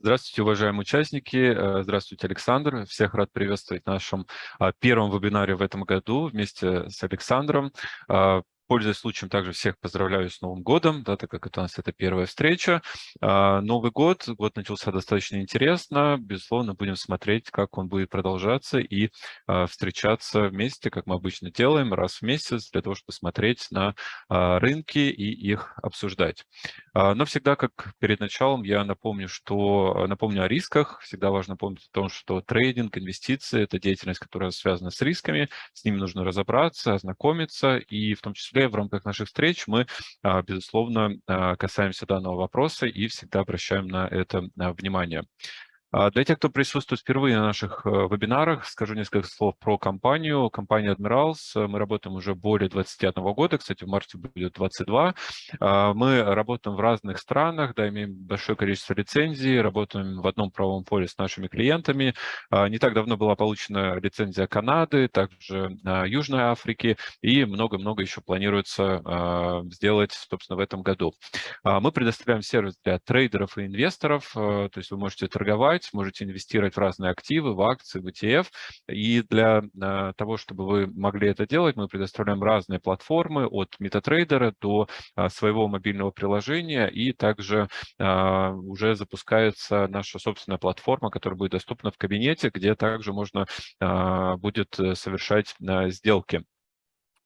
Здравствуйте, уважаемые участники. Э, здравствуйте, Александр. Всех рад приветствовать в нашем а, первом вебинаре в этом году вместе с Александром. Пользуясь случаем, также всех поздравляю с Новым годом, да, так как это у нас это первая встреча. А, Новый год, год начался достаточно интересно. Безусловно, будем смотреть, как он будет продолжаться и а, встречаться вместе, как мы обычно делаем, раз в месяц, для того, чтобы смотреть на а, рынки и их обсуждать. Но всегда, как перед началом, я напомню, что напомню о рисках. Всегда важно помнить о том, что трейдинг, инвестиции – это деятельность, которая связана с рисками. С ними нужно разобраться, ознакомиться и в том числе в рамках наших встреч мы, а, безусловно, а, касаемся данного вопроса и всегда обращаем на это а, внимание. А, для тех, кто присутствует впервые на наших э, вебинарах, скажу несколько слов про компанию. Компания Admirals, э, мы работаем уже более 21 года, кстати, в марте будет 22. А, мы работаем в разных странах, да, имеем большое количество лицензий, работаем в одном правовом поле с нашими клиентами. А, не так давно была получена лицензия Канады, также Южной Африки, и много-много еще планируется сделать, собственно, в этом году. Мы предоставляем сервис для трейдеров и инвесторов, э, то есть вы можете торговать, покупать, можете инвестировать в разные активы, в акции, в ETF. И для э, того, чтобы вы могли это делать, мы предоставляем разные платформы от MetaTrader до э, своего мобильного приложения. И также э, уже запускается наша собственная платформа, которая будет доступна в кабинете, где также можно будет совершать сделки.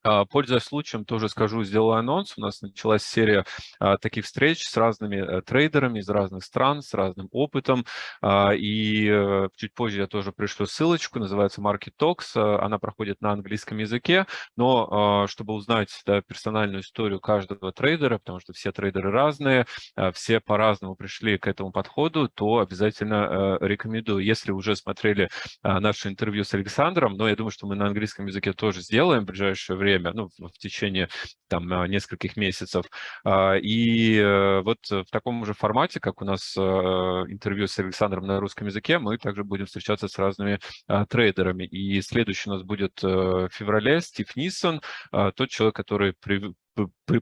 А, пользуясь случаем, тоже скажу, сделаю анонс. У нас началась серия а, таких встреч с разными а, трейдерами из разных стран, с разным опытом. А, и а, чуть позже я тоже пришлю ссылочку, называется Market Talks. Она проходит на английском языке, но чтобы узнать да, персональную историю каждого трейдера, потому что все трейдеры разные, все по-разному пришли к этому подходу, то обязательно а, рекомендую. Если уже смотрели наше интервью с Александром, но я думаю, что мы на английском языке тоже сделаем в ближайшее время, время, ну, в течение там а, нескольких месяцев. А, и э, вот в таком же формате, как у нас а, интервью с Александром на русском языке, мы также будем встречаться с разными трейдерами. И следующий у нас будет э, в феврале Стив Ниссон, тот человек, который при,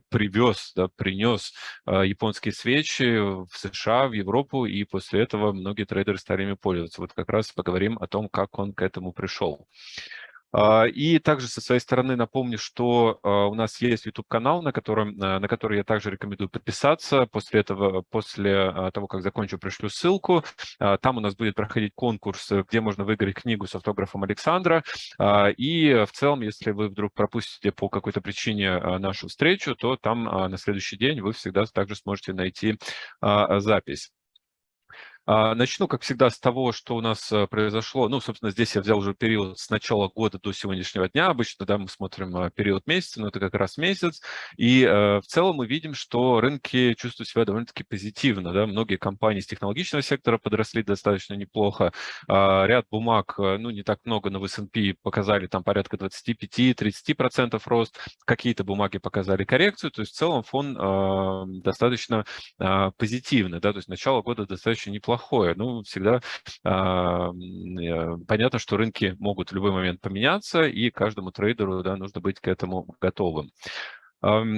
привез, да, принес японские свечи в США, в Европу, и после этого многие трейдеры стали ими пользоваться. Вот как раз поговорим о том, как он к этому пришел. А, и также со своей стороны напомню, что а, у нас есть YouTube-канал, на, котором, а, на который я также рекомендую подписаться. После этого, после того, как закончу, пришлю ссылку. Там у нас будет проходить конкурс, где можно выиграть книгу с автографом Александра. И в целом, если вы вдруг пропустите по какой-то причине нашу встречу, то там на следующий день вы всегда также сможете найти запись. А, начну, как всегда, с того, что у нас э, произошло. Ну, собственно, здесь я взял уже период с начала года до сегодняшнего дня. Обычно, да, мы смотрим э, период месяца, но это как раз месяц. И э, в целом мы видим, что рынки чувствуют себя довольно-таки позитивно. Да? Многие компании с технологичного сектора подросли достаточно неплохо. А, ряд бумаг, ну, не так много, но в S&P показали там порядка 25-30% рост. Какие-то бумаги показали коррекцию. То есть в целом фон достаточно позитивный. Да? То есть начало года достаточно неплохо плохое. Ну, всегда э, понятно, что рынки могут в любой момент поменяться, и каждому трейдеру да, нужно быть к этому готовым.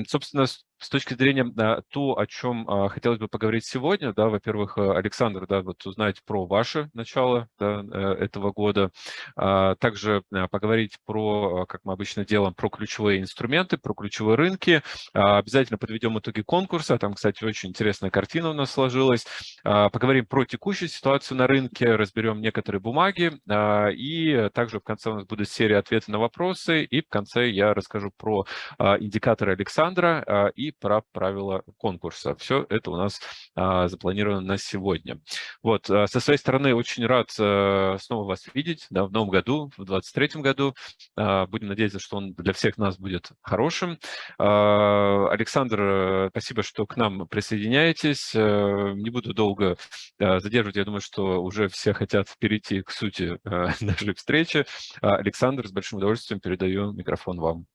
Собственно, с точки зрения а, то, о чем а, хотелось бы поговорить сегодня, да, во-первых, э, Александр, да, вот узнать про ваше начало да, э, этого года, а, также поговорить про, как мы обычно делаем, про ключевые инструменты, про ключевые рынки, обязательно подведем итоги конкурса, там, кстати, очень интересная картина у нас сложилась, поговорим про текущую ситуацию на рынке, разберем некоторые бумаги, и также в конце у нас будет серия ответов на вопросы, и в конце я расскажу про индикаторы Александра и про правила конкурса. Все это у нас а, запланировано на сегодня. Вот, а, со своей стороны очень рад а, снова вас видеть да, в новом году, в 2023 году. А, будем надеяться, что он для всех нас будет хорошим. А, Александр, э, спасибо, что к нам присоединяетесь. А, не буду долго а, задерживать, я думаю, что уже все хотят перейти к сути а, нашей встречи. А, Александр, с большим удовольствием передаю микрофон вам.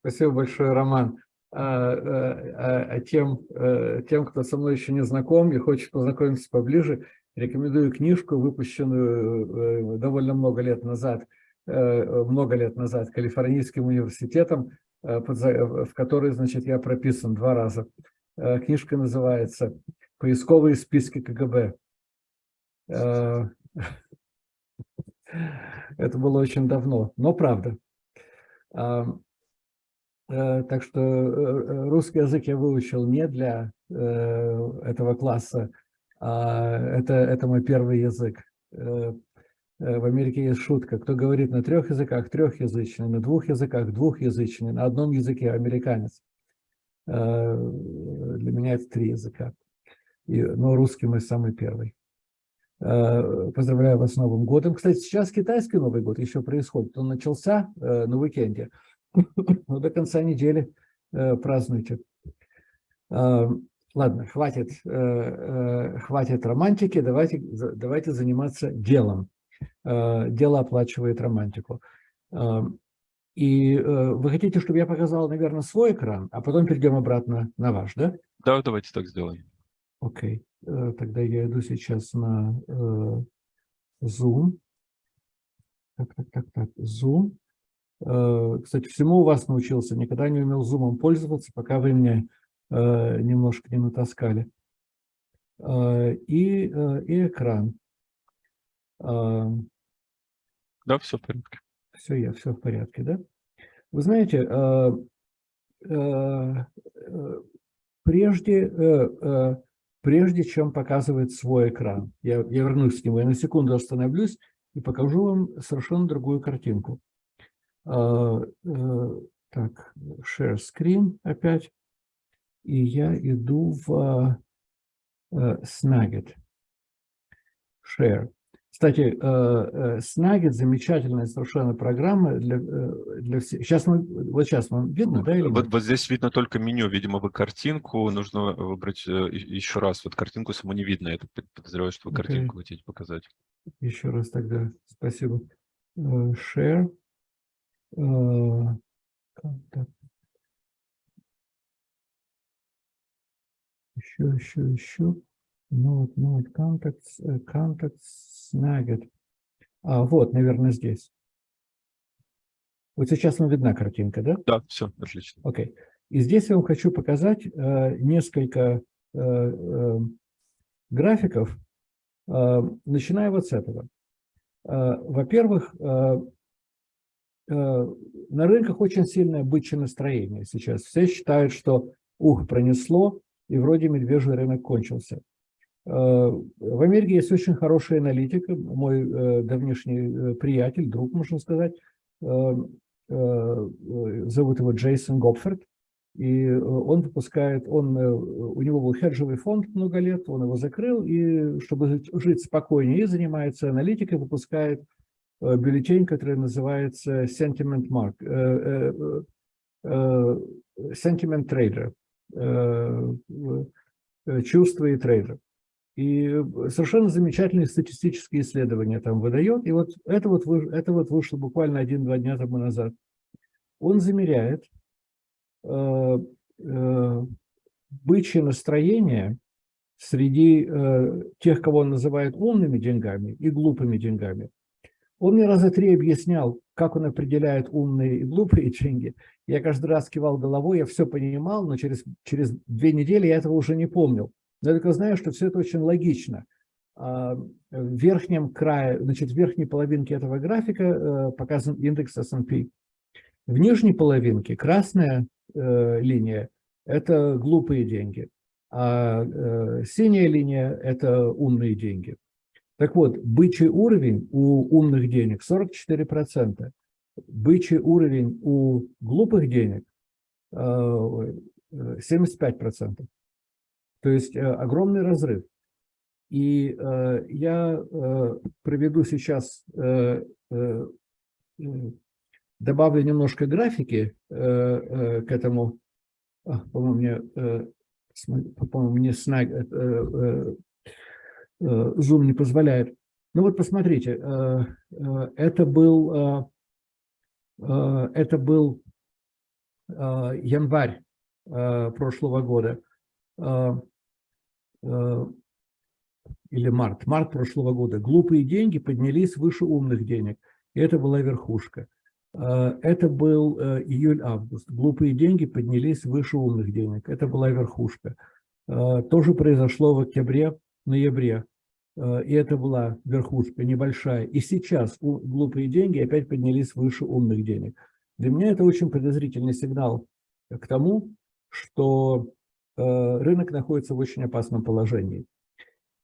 Спасибо большое, Роман. А, а, а тем, э, тем, кто со мной еще не знаком и хочет познакомиться поближе, рекомендую книжку, выпущенную э, довольно много лет назад, э, много лет назад Калифорнийским университетом э, в которой, значит, я прописан два раза. Э, Книжка называется «Поисковые списки КГБ». Э, Это было очень давно, но правда. Э, Так что э, русский язык я выучил не для э, этого класса, а это, это мой первый язык. В Америке есть шутка, кто говорит на трех языках, трехязычный, на двух языках, двухязычный, на одном языке американец. Для меня это три языка, но русский мой самый первый. Поздравляю вас с Новым годом. Кстати, сейчас китайский Новый год еще происходит. Он начался на уикенде, но до конца недели э, празднуйте. Э, Ладно, хватит, э, э, хватит романтики, давайте, давайте заниматься делом. Дело оплачивает романтику. И вы хотите, чтобы я показал, наверное, свой экран, а потом перейдем обратно на ваш, да? Да, давайте так сделаем. Окей, тогда я иду сейчас на Zoom. Так, так, так, так, Zoom. Э, Кстати, всему у вас научился, никогда не умел Zoom пользоваться, пока вы меня э, немножко не натаскали. Э, И, и экран. Э, Да, все в порядке. Все, я все в порядке, да? Вы знаете, прежде, прежде чем показывать свой экран, я, я вернусь к нему, я на секунду остановлюсь и покажу вам совершенно другую картинку. Э, э, Так, share screen опять. И я иду в э, Snagit. Share. Кстати, э, Snagit замечательная совершенно программа для, для всех. Сейчас мы, вот сейчас вам видно, да? Или Вот, вот здесь видно только меню, видимо, вы картинку, нужно выбрать еще раз. Вот картинку саму не видно, я подозреваю, что вы картинку хотите показать. Еще раз тогда спасибо. Share. Контакт. Еще, еще, еще. Note, note, contacts, э, contacts, Snagit. А, вот, наверное, здесь. Вот сейчас вам видна картинка, да? Да, все, отлично. Окей. И здесь я вам хочу показать э, несколько э, э, графиков, э, начиная вот с этого. Э, Во-первых, э, на рынках очень сильное бычье настроение сейчас. Все считают, что ух, пронесло, и вроде медвежий рынок кончился. Э, В Америке есть очень хорошая аналитика. Мой э, давнишний э, приятель, друг, можно сказать, э, э, э, зовут его Джейсон Гопфорд. И э, он выпускает, он, э, у него был хеджевый фонд много лет, он его закрыл, и чтобы жить, спокойнее, и занимается аналитикой, выпускает э, бюллетень, который называется Sentiment Mark, э, э, э, Sentiment Trader, э, э, чувства и трейдер. И совершенно замечательные статистические исследования там выдает. И вот это вот, это вот вышло буквально один-два дня тому назад. Он замеряет э, э, бычье настроение среди э, тех, кого он называет умными деньгами и глупыми деньгами. Он мне раза три объяснял, как он определяет умные и глупые деньги. Я каждый раз кивал головой, я все понимал, но через, через две недели я этого уже не помнил. Но я только знаю, что все это очень логично. А, В верхнем крае, значит, в верхней половинке этого графика э, показан индекс S&P. В нижней половинке красная э, линия – это глупые деньги, а э, синяя линия – это умные деньги. Так вот, бычий уровень у умных денег 44%, бычий уровень у глупых денег э, э, 75%. То есть э, огромный разрыв. И э, я э, проведу сейчас, э, э, э, добавлю немножко графики э, э, к этому. По-моему, мне, э, по-моему, мне э, э, э, Zoom не позволяет. Ну вот посмотрите, э, э, это был, э, э, это был э, январь э, прошлого года. Э, э, или март, март прошлого года, глупые деньги поднялись выше умных денег. И это была верхушка. Э, это был э, июль-август. Глупые деньги поднялись выше умных денег. Это была верхушка. Э, тоже произошло в октябре-ноябре. И это была верхушка небольшая. И сейчас глупые деньги опять поднялись выше умных денег. Для меня это очень подозрительный сигнал к тому, что рынок находится в очень опасном положении.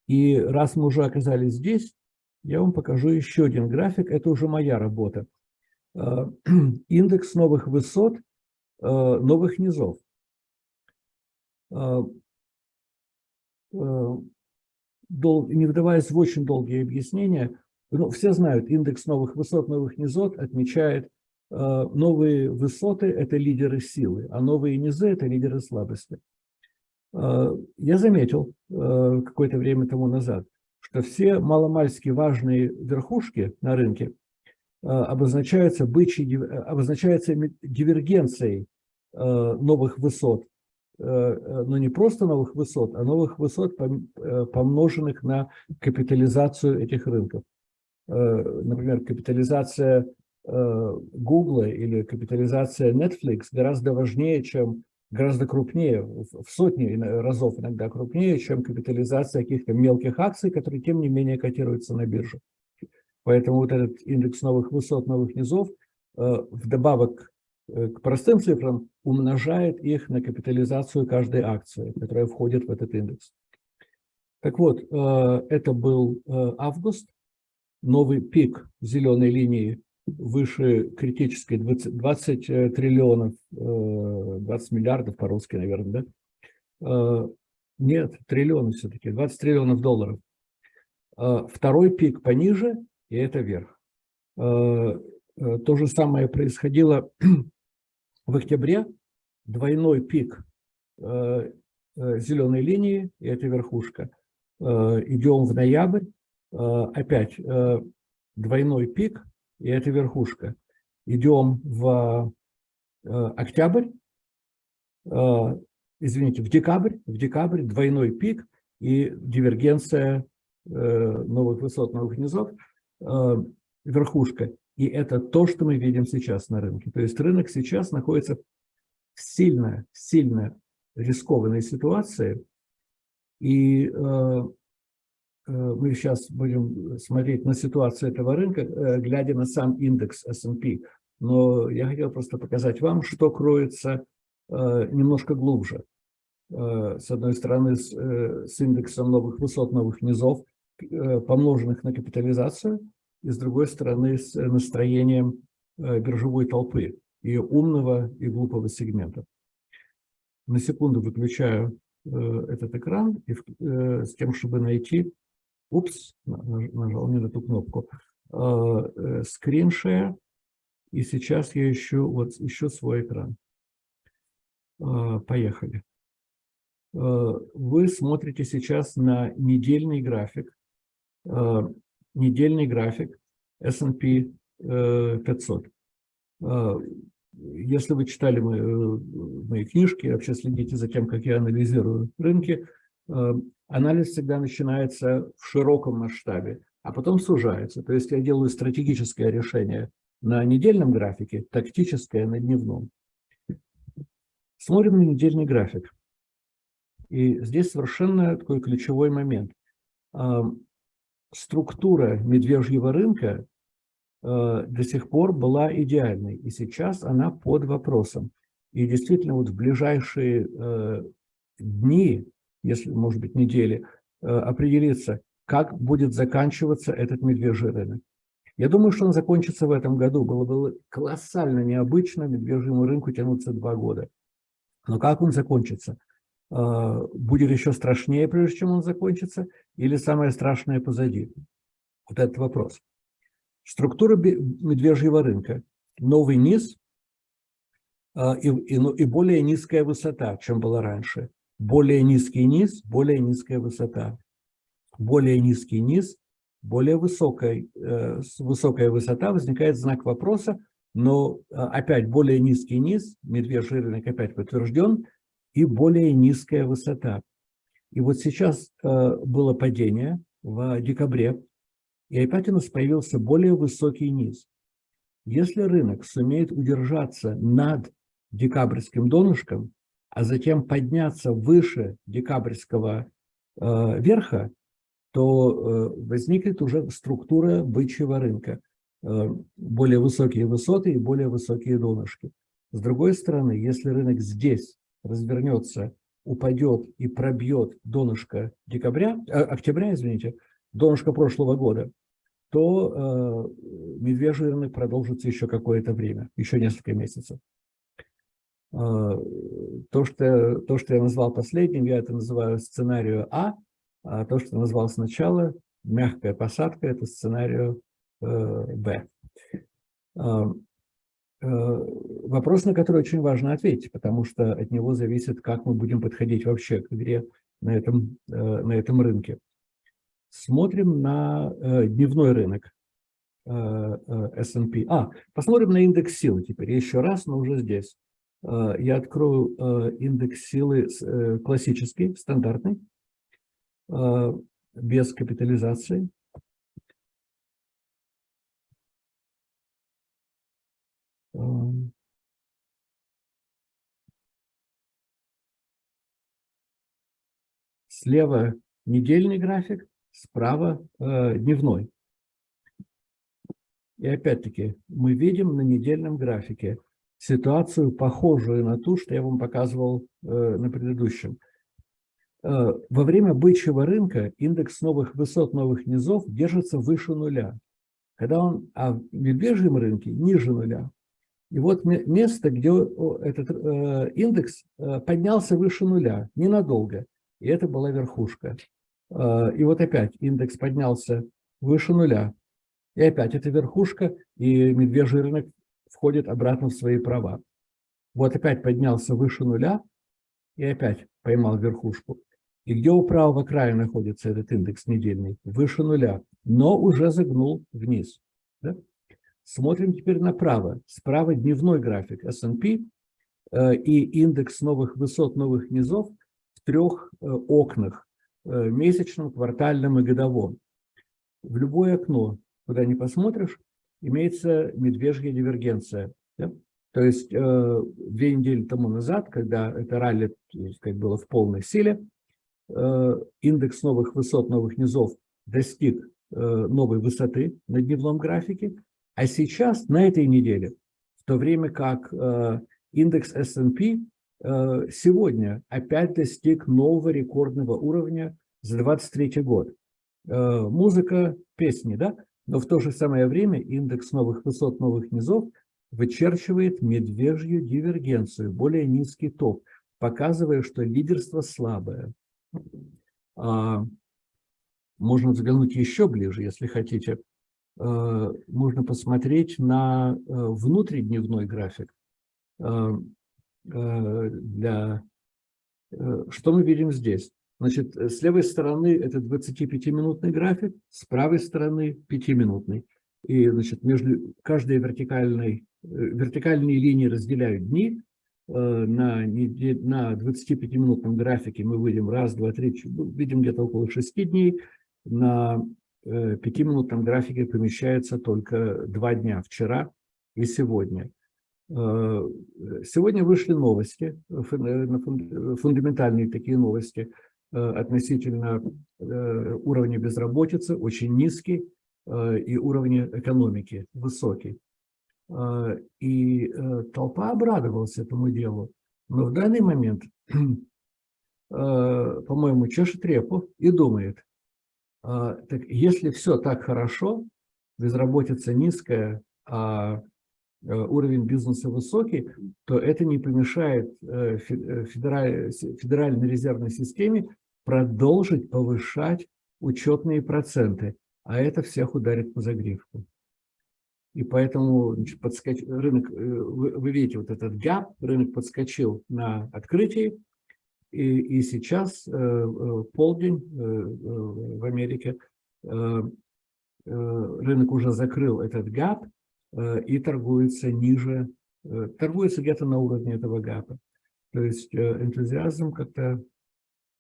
И раз мы уже оказались здесь, я вам покажу еще один график. Это уже моя работа. Э, индекс новых высот, э, новых низов. Э, не вдаваясь в очень долгие объяснения, ну, все знают, индекс новых высот, новых низов отмечает новые высоты – это лидеры силы, а новые низы – это лидеры слабости. Я заметил какое-то время тому назад, что все маломальски важные верхушки на рынке – Э, обозначается, бычьей, э, обозначается дивергенцией э, новых высот, но не просто новых высот, а новых высот, помноженных на капитализацию этих рынков. Например, капитализация Google или капитализация Netflix гораздо важнее, чем гораздо крупнее, в сотни разов иногда крупнее, чем капитализация каких-то мелких акций, которые тем не менее котируются на бирже. Поэтому вот этот индекс новых высот, новых низов, э, вдобавок э, к простым цифрам, умножает их на капитализацию каждой акции, которая входит в этот индекс. Так вот, э, это был август, новый пик зеленой линии выше критической 20, 20 триллионов, 20 миллиардов по-русски, наверное, да? Нет, триллионы все-таки, 20 триллионов долларов. Второй пик пониже и это вверх. Э, э, то же самое происходило в октябре. Двойной пик э, зеленой линии, и это верхушка. Идем в ноябрь, опять двойной пик, и это верхушка. Идем в октябрь, извините, в декабрь, в декабрь двойной пик и дивергенция новых высот, новых низов – Э, верхушка. И это то, что мы видим сейчас на рынке. То есть рынок сейчас находится в сильно, сильно рискованной ситуации. И э, э, мы сейчас будем смотреть на ситуацию этого рынка, э, глядя на сам индекс S&P. Но я хотел просто показать вам, что кроется э, немножко глубже. С одной стороны, с, индексом новых высот, новых низов, помноженных на капитализацию, и с другой стороны с настроением э, биржевой толпы и умного, и глупого сегмента. На секунду выключаю э, этот экран и с тем, чтобы найти, упс, нажал не на ту кнопку, share, и сейчас я ищу, вот, ищу свой экран. Поехали. Вы смотрите сейчас на недельный график Э, недельный график S&P 500. Э, э, если вы читали мои, мои книжки, вообще следите за тем, как я анализирую рынки, анализ всегда начинается в широком масштабе, а потом сужается. То есть я делаю стратегическое решение на недельном графике, тактическое на дневном. Смотрим на недельный график. И здесь совершенно такой ключевой момент структура медвежьего рынка э, до сих пор была идеальной, и сейчас она под вопросом. И действительно, вот в ближайшие э, дни, если, может быть, недели, э, определиться, как будет заканчиваться этот медвежий рынок. Я думаю, что он закончится в этом году. Было бы колоссально необычно медвежьему рынку тянуться два года. Но как он закончится? А, будет еще страшнее, прежде чем он закончится, или самое страшное позади? Вот этот вопрос. Структура медвежьего рынка. Новый низ а, и, и, ну, и более низкая высота, чем была раньше. Более низкий низ, более низкая высота. Более низкий низ, более высокая, э, высокая высота. Возникает знак вопроса, но а, опять более низкий низ, медвежий рынок опять подтвержден – и более низкая высота. И вот сейчас э, было падение в декабре, и опять у нас появился более высокий низ. Если рынок сумеет удержаться над декабрьским донышком, а затем подняться выше декабрьского э, верха, то э, возникнет уже структура бычьего рынка. Более высокие высоты и более высокие донышки. С другой стороны, если рынок здесь развернется, упадет и пробьет донышко декабря, э, октября, извините, донышко прошлого года, то э, медвежий рынок продолжится еще какое-то время, еще несколько месяцев. Э, то, что, то, что я назвал последним, я это называю сценарию А, а то, что я назвал сначала, мягкая посадка, это сценарию э, Б. Э, вопрос, на который очень важно ответить, потому что от него зависит, как мы будем подходить вообще к игре на этом, на этом рынке. Смотрим на дневной рынок S&P. А, посмотрим на индекс силы теперь еще раз, но уже здесь. Я открою индекс силы классический, стандартный, без капитализации. Слева недельный график, справа э, дневной. И опять-таки мы видим на недельном графике ситуацию, похожую на ту, что я вам показывал э, на предыдущем. Э, во время бычьего рынка индекс новых высот, новых низов держится выше нуля, когда он, а в медвежьем рынке ниже нуля. И вот место, где этот э, индекс э, поднялся выше нуля, ненадолго, и это была верхушка. И вот опять индекс поднялся выше нуля, и опять это верхушка, и медвежий рынок входит обратно в свои права. Вот опять поднялся выше нуля, и опять поймал верхушку. И где у правого края находится этот индекс недельный? Выше нуля, но уже загнул вниз. Да? Смотрим теперь направо. Справа дневной график S&P э, и индекс новых высот, новых низов в трех э, окнах, э, месячном, квартальном и годовом. В любое окно, куда не посмотришь, имеется медвежья дивергенция. Да? То есть две недели тому назад, когда это ралли сказать, было в полной силе, индекс новых высот, новых низов достиг новой высоты на дневном графике, а сейчас, на этой неделе, в то время как э, индекс S&P сегодня опять достиг нового рекордного уровня за 23 год. Музыка, песни, да? Но в то же самое время индекс новых высот, новых низов вычерчивает медвежью дивергенцию, более низкий топ, показывая, что лидерство слабое. А, можно взглянуть еще ближе, если хотите. А, можно посмотреть на э, внутридневной график. А, для... Э, что мы видим здесь? Значит, с левой стороны это 25-минутный график, с правой стороны 5-минутный. И, значит, между каждой вертикальной, э, вертикальные линии разделяют дни, Э, на, на 25-минутном графике мы выйдем раз, два, три, ну, видим где-то около 6 дней. На 5-минутном э, графике помещается только 2 дня, вчера и сегодня. Э, сегодня вышли новости, фундаментальные такие новости относительно уровня безработицы, очень низкий, и уровня экономики высокий. И э, толпа обрадовалась этому делу. Но в данный момент, по-моему, чешет репу и думает, так если все так хорошо, безработица низкая, а э, уровень бизнеса высокий, то это не помешает э, Федеральной резервной системе продолжить повышать учетные проценты, а это всех ударит по загривку. И поэтому подскоч... рынок, э, вы, вы видите вот этот gap, рынок подскочил на открытии, и, и сейчас э, э полдень э, в Америке, рынок уже закрыл этот э, и торгуется ниже, торгуется где-то на уровне этого гэпа. То есть энтузиазм как-то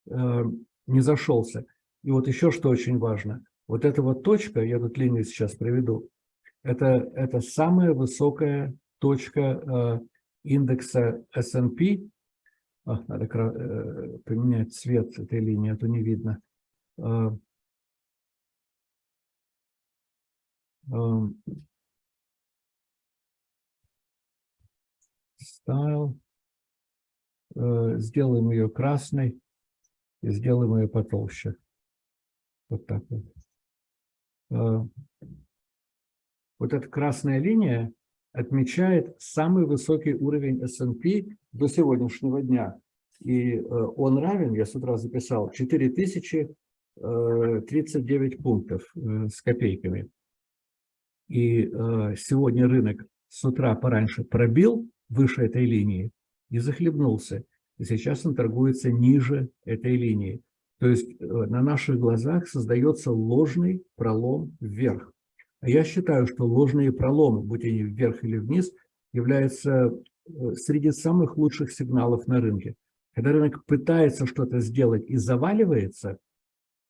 не зашелся. И вот еще что очень важно. Вот эта вот точка, я тут линию сейчас проведу, Это, это самая высокая точка э, индекса S&P. Надо э, поменять цвет этой линии, а то не видно. Э, Style. Сделаем ее красной и сделаем ее потолще. Вот так вот. Вот эта красная линия отмечает самый высокий уровень S&P до сегодняшнего дня. И э, он равен, я с утра записал, 4039 э, пунктов э, с копейками. И сегодня рынок с утра пораньше пробил выше этой линии и захлебнулся. И сейчас он торгуется ниже этой линии. То есть на наших глазах создается ложный пролом вверх. Я считаю, что ложные проломы, будь они вверх или вниз, являются э, среди самых лучших сигналов на рынке. Когда рынок пытается что-то сделать и заваливается,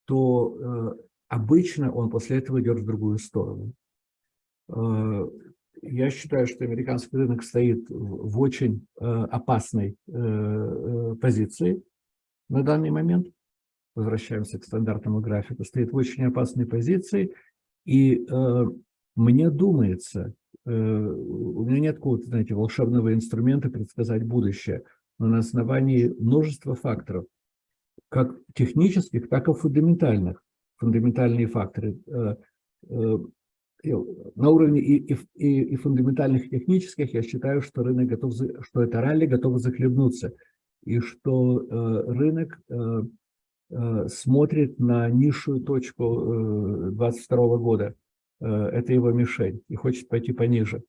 то э, обычно он после этого идет в другую сторону. Э, я считаю, что американский рынок стоит в, в очень э, опасной э, э, позиции на данный момент. Возвращаемся к стандартному графику. Стоит в очень опасной позиции – и э, мне думается, э, у меня нет какого-то, знаете, волшебного инструмента предсказать будущее, но на основании множества факторов, как технических, так и фундаментальных. Фундаментальные факторы э, э, на уровне и, и, и фундаментальных, технических я считаю, что рынок готов, что это ралли готово захлебнуться, и что э, рынок Э, смотрит на низшую точку 22 э, года. Э, это его мишень и хочет пойти пониже.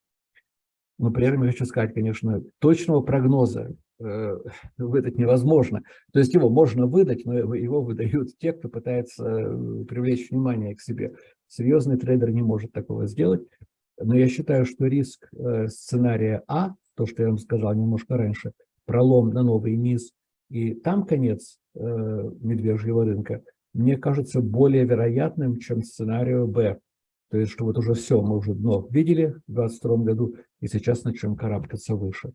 Но при этом я хочу сказать, конечно, точного прогноза выдать невозможно. То есть его можно выдать, но его выдают те, кто пытается привлечь внимание к себе. Серьезный трейдер не может такого сделать. Но я считаю, что риск сценария А, то, что я вам сказал немножко раньше, пролом на новый низ, и там конец э, медвежьего рынка, мне кажется более вероятным, чем сценарию Б. То есть, что вот уже все, мы уже дно видели в 2022 году, и сейчас начнем карабкаться выше.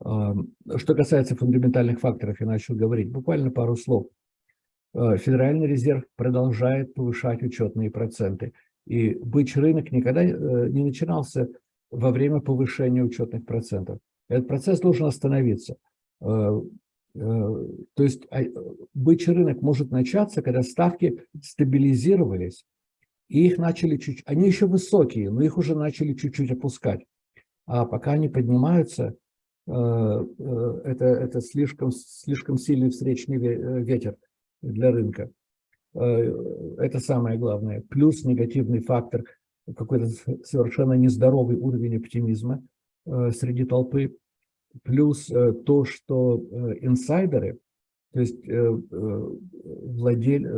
Что касается фундаментальных факторов, я начал говорить буквально пару слов. Э, Федеральный резерв продолжает повышать учетные проценты. И бычий рынок никогда э, не начинался во время повышения учетных процентов. Этот процесс должен остановиться. Э, то есть а, бычий рынок может начаться, когда ставки стабилизировались, и их начали чуть они еще высокие, но их уже начали чуть-чуть опускать. А пока они поднимаются, э, э, это, это слишком, слишком сильный встречный ветер для рынка. Это самое главное. Плюс негативный фактор, какой-то совершенно нездоровый уровень оптимизма среди толпы плюс э, то, что э, инсайдеры, то есть э, владель,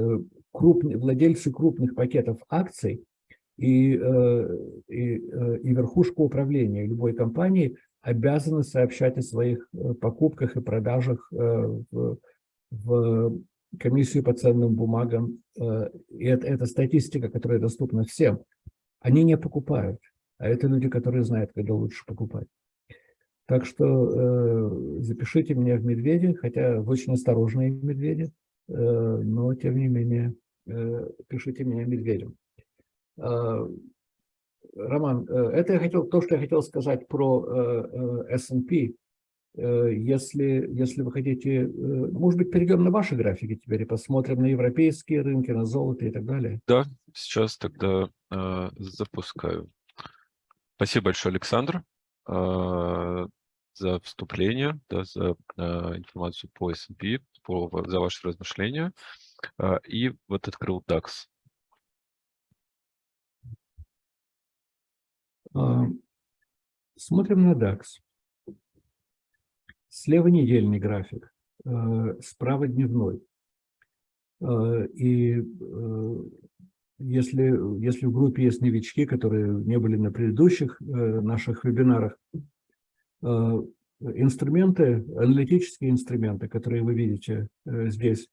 крупные, владельцы крупных пакетов акций и, и, и верхушка управления любой компании обязаны сообщать о своих покупках и продажах в, в комиссию по ценным бумагам. И это, это статистика, которая доступна всем. Они не покупают, а это люди, которые знают, когда лучше покупать. Так что э, запишите меня в медведи, хотя очень осторожные медведи, э, но тем не менее э, пишите меня медведем. Э, Роман, э, это я хотел, то, что я хотел сказать про э, э S&P. Э, если, если вы хотите, э, может быть, перейдем на ваши графики теперь и посмотрим на европейские рынки, на золото и так далее. Да, сейчас тогда э, запускаю. Спасибо большое, Александр. А, за вступление, да, за а, информацию по S&P, за ваши размышления. А, и вот открыл DAX. Смотрим на DAX. Слева недельный график, справа дневной. И если, если в группе есть новички, которые не были на предыдущих э, наших вебинарах, э, инструменты, аналитические инструменты, которые вы видите э, здесь,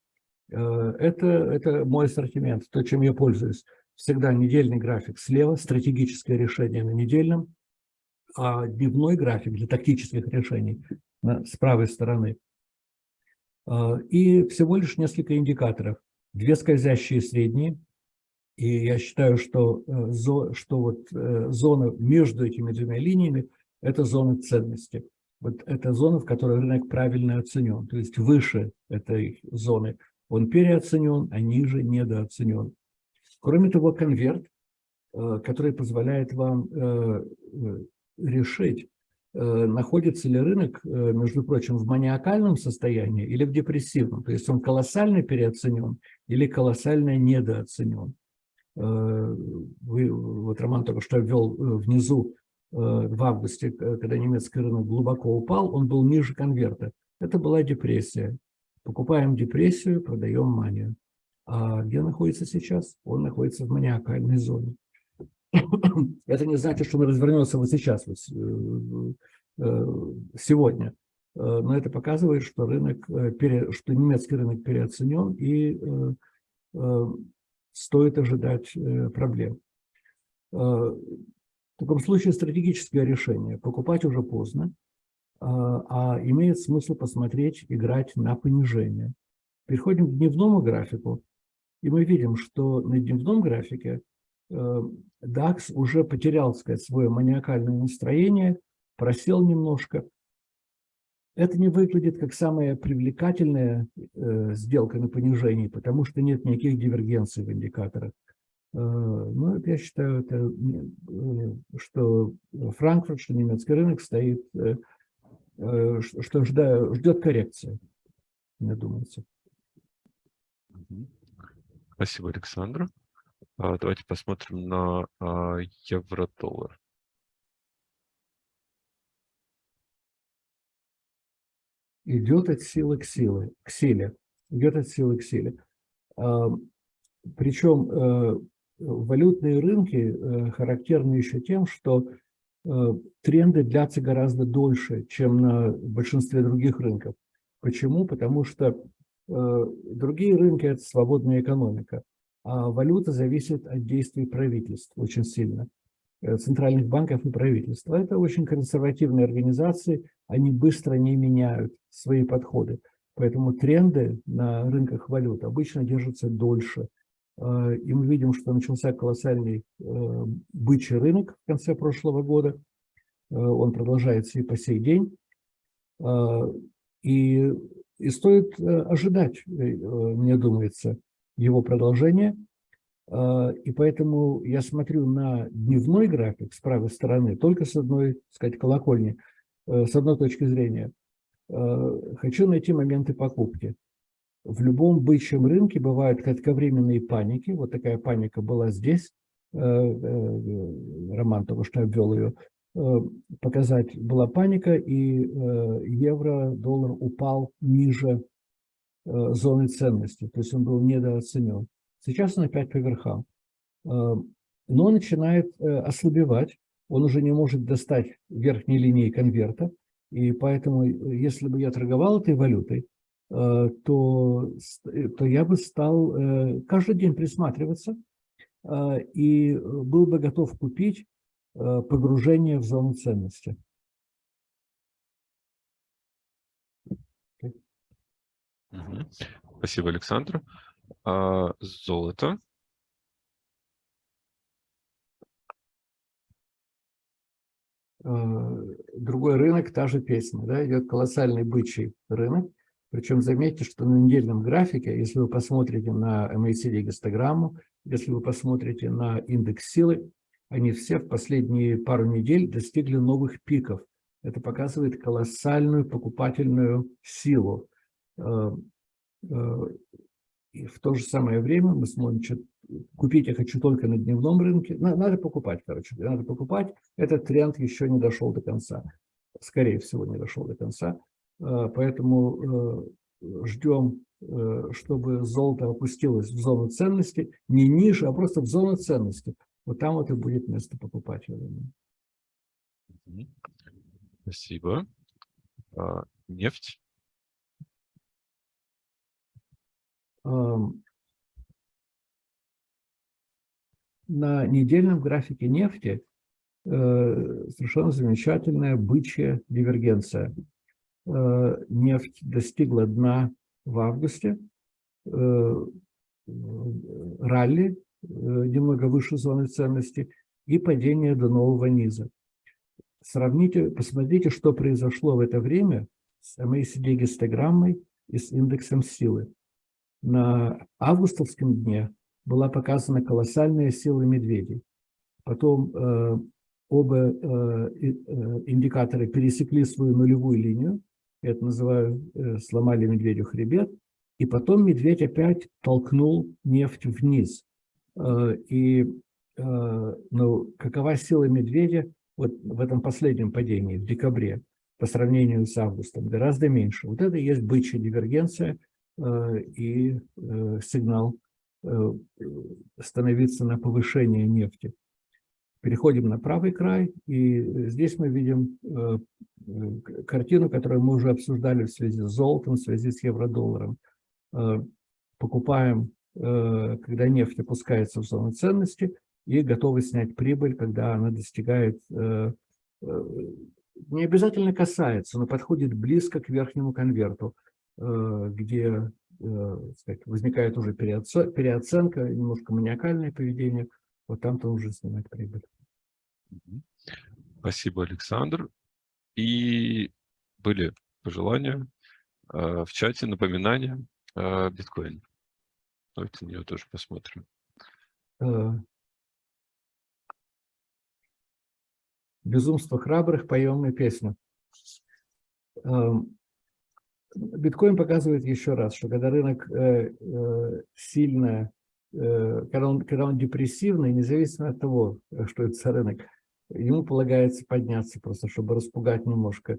это, это мой ассортимент, то, чем я пользуюсь. всегда недельный график слева, стратегическое решение на недельном, а дневной график для тактических решений с правой стороны. И всего лишь несколько индикаторов. Две скользящие средние. И я считаю, что, э, что вот э, зона между этими двумя линиями – это зона ценности. Вот это зона, в которой рынок правильно оценен. То есть выше этой зоны он переоценен, а ниже недооценен. Кроме того, конверт, э, который позволяет вам решить, находится ли рынок, между прочим, в маниакальном состоянии или в депрессивном. То есть он колоссально переоценен или колоссально недооценен. Э, вы, вот Роман только что ввел внизу в августе, когда немецкий рынок глубоко упал, он был ниже конверта. Это была депрессия. Покупаем депрессию, продаем манию. А где находится сейчас? Он находится в маниакальной зоне. Это не значит, что он развернется вот сейчас, вот, э, э, сегодня. Э, но это показывает, что рынок, что немецкий рынок переоценен и стоит ожидать проблем. В таком случае стратегическое решение. Покупать уже поздно, а имеет смысл посмотреть, играть на понижение. Переходим к дневному графику, и мы видим, что на дневном графике DAX уже потерял, сказать, свое маниакальное настроение, просел немножко. Это не выглядит как самая привлекательная э, сделка на понижении, потому что нет никаких дивергенций в индикаторах. Э, но я считаю, это, э, что Франкфурт, что немецкий рынок стоит, э, э, что жда, ждет коррекции, мне думается. Спасибо, Александр. А, давайте посмотрим на а, евро-доллар. Идет от силы к силе, к силе. Идет от силы к силе. Причем э, валютные рынки э, характерны еще тем, что э, тренды длятся гораздо дольше, чем на большинстве других рынков. Почему? Потому что другие рынки – это свободная экономика а валюта зависит от действий правительств очень сильно, центральных банков и правительства. Это очень консервативные организации, они быстро не меняют свои подходы. Поэтому тренды на рынках валют обычно держатся дольше. А, и мы видим, что начался колоссальный э, бычий рынок в конце прошлого года. Э, он продолжается и по сей день. А, и, и стоит ожидать, мне думается, его продолжение. А, и поэтому я смотрю на дневной график с правой стороны только с одной, сказать, колокольни, э, с одной точки зрения. А, хочу найти моменты покупки. В любом бычьем рынке бывают кратковременные паники. Вот такая паника была здесь. Э, э, Роман только что обвел ее. Показать была паника, и евро, доллар упал ниже Э, зоны ценности, то есть он был недооценен. Сейчас он опять по верхам. Э, но начинает э, ослабевать, он уже не может достать верхней линии конверта, и поэтому, если бы я торговал этой валютой, то, то я бы стал каждый день присматриваться и был бы готов купить погружение в зону ценности. Спасибо, Александр. А, золото. Другой рынок, та же песня, да, идет колоссальный бычий рынок. Причем заметьте, что на недельном графике, если вы посмотрите на MACD гистограмму, если вы посмотрите на индекс силы, они все в последние пару недель достигли новых пиков. Это показывает колоссальную покупательную силу. Э, э, и в то же самое время мы что купить я хочу только на дневном рынке. Надо покупать, короче, надо покупать. Этот тренд еще не дошел до конца. Скорее всего, не дошел до конца. Э, поэтому ждем, чтобы золото опустилось в зону ценности, не ниже, а просто в зону ценности. Вот там вот и будет место покупать, я думаю. Спасибо. А, нефть. На недельном графике нефти э, совершенно замечательная бычья дивергенция. Э, нефть достигла дна в августе, э, ралли немного выше зоны ценности и падение до нового низа. Сравните, посмотрите, что произошло в это время с MACD-гистограммой и с индексом силы. На августовском дне была показана колоссальная сила медведей. Потом э, оба э, э, индикаторы пересекли свою нулевую линию, это называю, э, сломали медведю хребет, и потом медведь опять толкнул нефть вниз. Э, и э, ну, какова сила медведя вот в этом последнем падении, в декабре, по сравнению с августом, гораздо меньше. Вот это и есть бычья дивергенция и э, сигнал Э, становиться на повышение нефти. Переходим на правый край, и здесь мы видим э, картину, которую мы уже обсуждали в связи с золотом, в связи с евро-долларом. Э, покупаем, когда нефть опускается в зону ценности, и готовы снять прибыль, когда она достигает, не обязательно касается, но подходит близко к верхнему конверту, где Э, сказать, возникает уже переоценка, немножко маниакальное поведение, вот там-то уже снимать прибыль. Спасибо, Александр. И были пожелания э, в чате, напоминания э, биткоин. Давайте на нее тоже посмотрим. Безумство храбрых, поем мы песню. Эм, биткоин показывает еще раз, что когда рынок э, э, сильно, э, когда, он, когда он депрессивный, независимо от того, что это за рынок, ему полагается подняться просто, чтобы распугать немножко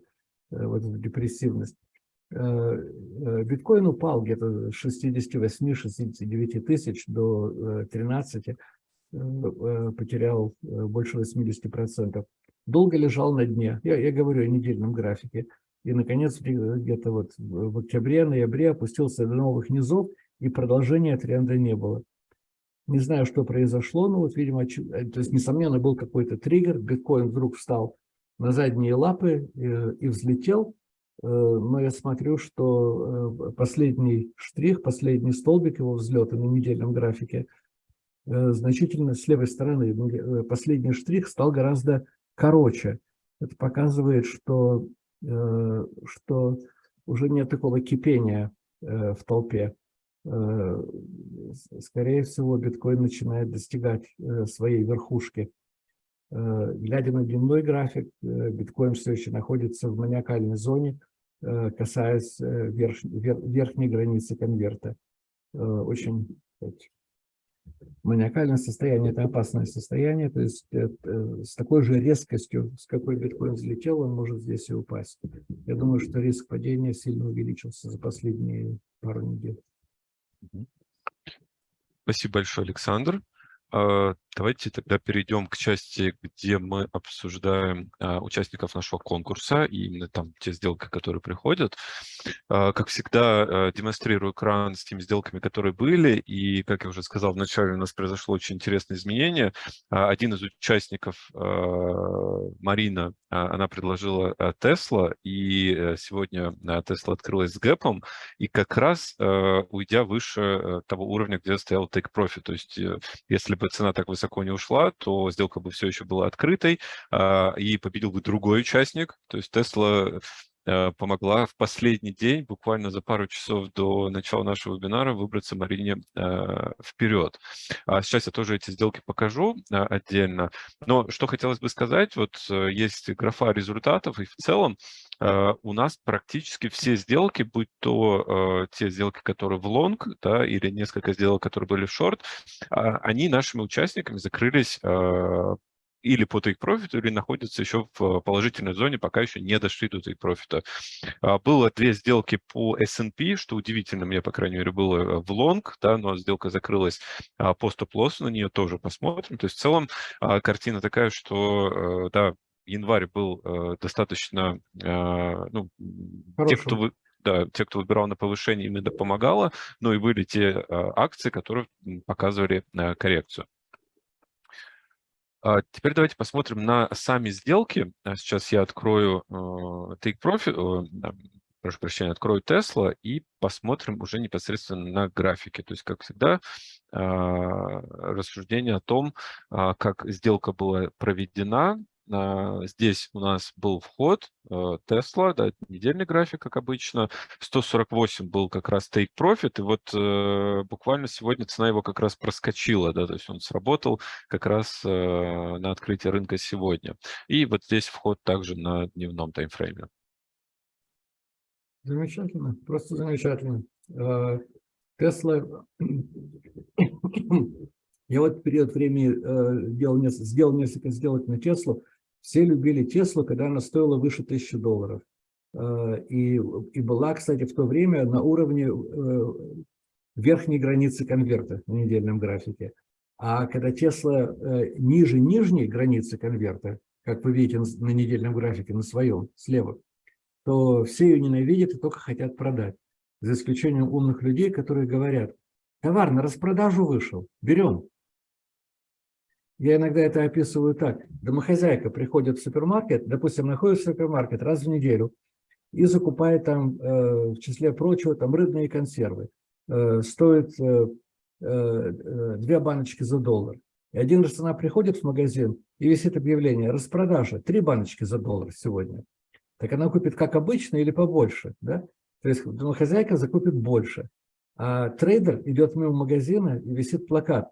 вот эту депрессивность. Биткоин упал где-то с 68-69 тысяч до 13, потерял больше 80%. Долго лежал на дне. Я, я говорю о недельном графике и, наконец, где-то вот в октябре-ноябре опустился до новых низов, и продолжения тренда не было. Не знаю, что произошло, но вот, видимо, э, то есть, несомненно, был какой-то триггер, биткоин вдруг встал на задние лапы и, э, и взлетел, э, но я смотрю, что последний штрих, последний столбик его взлета на недельном графике значительно с левой стороны, последний штрих стал гораздо короче. Это показывает, что Э, что уже нет такого кипения э, в толпе. Э, скорее всего, биткоин начинает достигать своей верхушки. Глядя на дневной график, биткоин все еще находится в маниакальной зоне, касаясь верх, верхней границы конверта. Очень маниакальное состояние – это опасное состояние, то есть это, с такой же резкостью, с какой биткоин взлетел, он может здесь и упасть. Я думаю, что риск падения сильно увеличился за последние пару недель. Спасибо большое, Александр. А, давайте тогда перейдем к части, где мы обсуждаем а, участников нашего конкурса и именно там те сделки, которые приходят. А, как всегда, демонстрирую экран с теми сделками, которые были. И, как я уже сказал вначале, у нас произошло очень интересное изменение. Один из участников, Марина, она предложила Tesla, и э, сегодня Tesla открылась с гэпом, и как раз уйдя выше э, того уровня, где стоял take profit. То есть, э, если бы цена так высоко не ушла, то сделка бы все еще была открытой, а, и победил бы другой участник. То есть э, помогла в последний день, буквально за пару часов до начала нашего вебинара, выбраться Марине э, вперед. А сейчас я тоже эти сделки покажу э, отдельно. Но что хотелось бы сказать, вот есть графа результатов, и в целом у нас практически все сделки, будь то те сделки, которые в лонг, да, или несколько сделок, которые были в шорт, а, они нашими участниками закрылись или по profit, или находятся еще в положительной зоне, пока еще не дошли до take profit. А, было две сделки по S&P, что удивительно мне, по крайней мере, было в лонг, да, но сделка закрылась а, по стоп-лоссу, на нее тоже посмотрим. То есть в целом картина такая, что, да, январь был э, достаточно, э, ну, те, кто вы, да, те, кто выбирал на повышение, именно помогало, но и были те э, акции, которые показывали коррекцию. А теперь давайте посмотрим на сами сделки. А Сейчас я открою э, Take Profit, прошу прощения, открою Tesla и посмотрим уже непосредственно на графике. То есть, как всегда, а, рассуждение о том, а, как сделка была проведена, а, Здесь у нас был вход Tesla, да, недельный график, как обычно. 148 был как раз take profit, и вот э, буквально сегодня цена его как раз проскочила, да, то есть он сработал как раз э, на открытие рынка сегодня. И вот здесь вход также на дневном таймфрейме. Замечательно, просто замечательно. Э, Тесла, я вот период времени э, делал, несколько сделок на Теслу. Все любили Теслу, когда она стоила выше тысячи долларов. Э, и, и была, кстати, в то время на уровне верхней границы конверта на недельном графике. А когда Тесла ниже нижней границы конверта, как вы видите на недельном графике, на своем, слева, то все ее ненавидят и только хотят продать. За исключением умных людей, которые говорят, товар на распродажу вышел, берем. Я иногда это описываю так. Домохозяйка приходит в супермаркет, допустим, находит в супермаркет раз в неделю и закупает там, э, в числе прочего, там рыбные консервы. Э, стоит э, две баночки за доллар. И один раз она приходит в магазин, и висит объявление «Распродажа, три баночки за доллар сегодня» так она купит как обычно или побольше. Да? То есть домохозяйка закупит больше. А трейдер идет мимо магазина и висит плакат.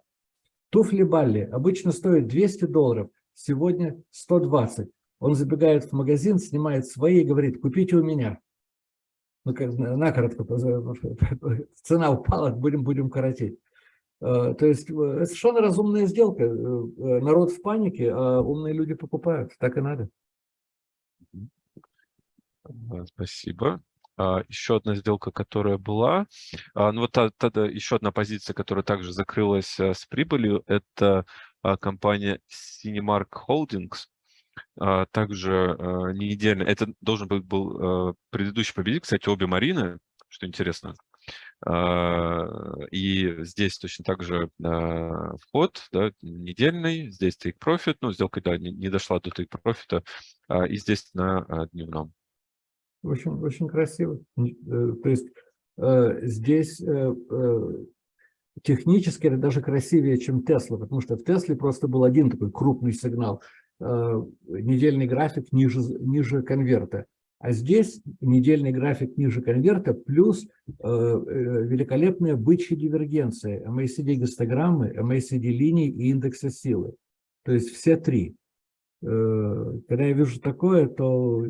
Туфли Балли обычно стоят 200 долларов, сегодня 120. Он забегает в магазин, снимает свои и говорит, купите у меня. Ну, как накоротко, цена упала, будем, будем коротить. А, то есть это совершенно разумная сделка. Э, э, народ в панике, а умные люди покупают. Так и надо. Спасибо. А, еще одна сделка, которая была. А, ну вот тогда еще одна позиция, которая также закрылась а, с прибылью, это компания Cinemark Holdings. Также недельно. Это должен быть был предыдущий победитель, кстати, обе Марины, что интересно. И здесь точно так же вход да, недельный, здесь take profit, ну, сделка да, не, не дошла до take profit, и здесь на дневном. Очень, очень красиво. Э, то есть э, здесь э, технически это даже красивее, чем Тесла, потому что в Тесле просто был один такой крупный сигнал, недельный график ниже, ниже конверта. А здесь недельный график ниже конверта плюс великолепная бычья дивергенция, MACD-гистограммы, MACD-линий и индекса силы. То есть все три. Когда я вижу такое, то Э,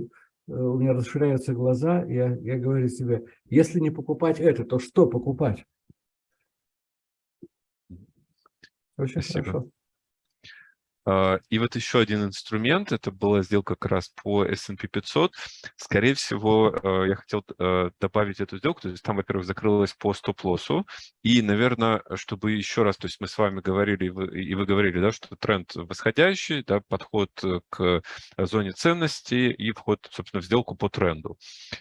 у меня расширяются глаза, я, я говорю себе, если не покупать это, то что покупать? Очень Спасибо. хорошо. А, и вот еще один инструмент, это была сделка как раз по S&P 500. Скорее всего, э, я хотел э, добавить эту сделку, то есть там, во-первых, закрылась по стоп-лоссу, и, наверное, чтобы еще раз, то есть мы с вами говорили, и вы говорили, да, что тренд восходящий, да, подход к зоне ценности и вход, собственно, в сделку по тренду.